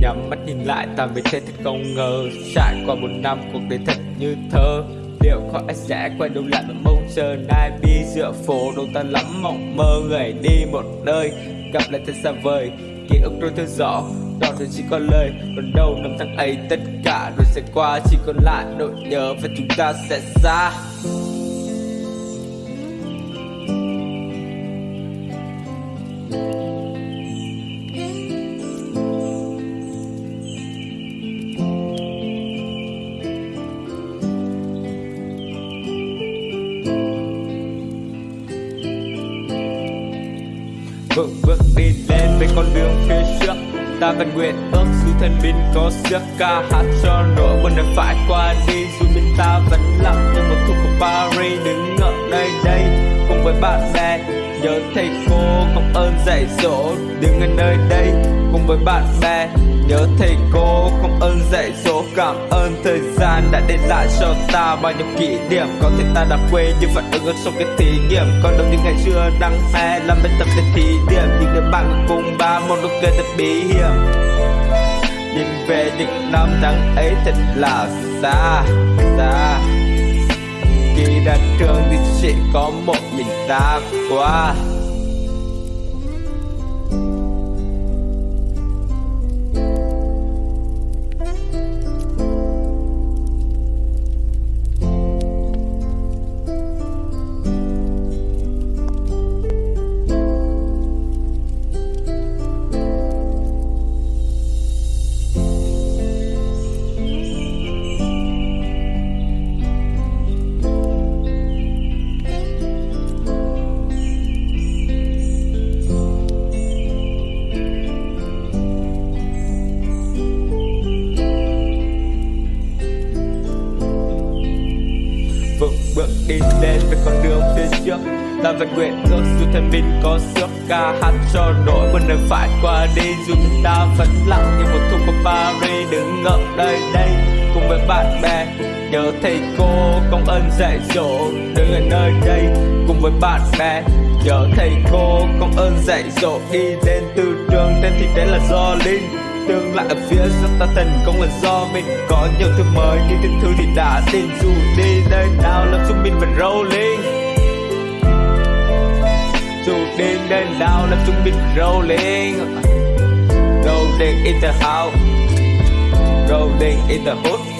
nhắm mắt nhìn lại, ta mới thấy thật không ngờ. Trải qua một năm, cuộc đời thật như thơ. Liệu có ai sẽ quay đầu lại mà mong chờ ai bi dựa phố đâu ta lắm mộng mơ người đi một nơi, gặp lại thật xa vời. Ký ức đôi thư rõ, đó rồi chỉ còn lời. Còn đâu năm tháng ấy, tất cả rồi sẽ qua, chỉ còn lại nỗi nhớ và chúng ta sẽ xa. Vững bước đi lên với con đường phía trước. Ta vẫn nguyện ước dù thân mình có sức ca hát cho nỗi buồn đã phải qua đi. Dù bên ta vẫn lặng như một thu của Paris, đứng ở nơi đây cùng với bạn bè. Nhớ thầy cô công ơn dạy dỗ, đứng ở nơi đây cùng với bạn bè nhớ thầy cô công ơn dạy dỗ, cảm ơn thời gian đã để lại cho ta. Bao nhiêu kỷ niệm có thể ta đã quên, nhưng vẫn ứng trong cái thí nghiệm. Còn đâu những ngày xưa đăng hè e làm bài tập để thí điểm. Những đứa bạn cùng ba, một lúc cười thật bí hiểm. Nhìn về những năm tháng ấy thật là xa xa. Khi ra trường thì chỉ có một mình ta qua. Bước đi lên với con đường phía trước. Ta vẫn nguyện ước dù thân mình có sức ca hát cho nỗi buồn đời phải qua đi. Dù chúng ta vẫn lặng như một thu của Paris đứng ngậm nơi đây cùng với bạn bè. Nhớ thầy cô công ơn dạy dỗ đứng ở nơi đây cùng với bạn bè. Nhớ thầy cô công ơn dạy dỗ đi lên từ trường tên thì đấy là do linh tương lại ở phía sau ta thành công là do mình. Có nhiều thứ mới, nhưng thứ thứ thì đã tin. Dù đi nơi nào làm chúng mình vẫn rolling. Dù đi nơi nào làm chúng mình vẫn rolling. Rolling in the house. Rolling in the hood.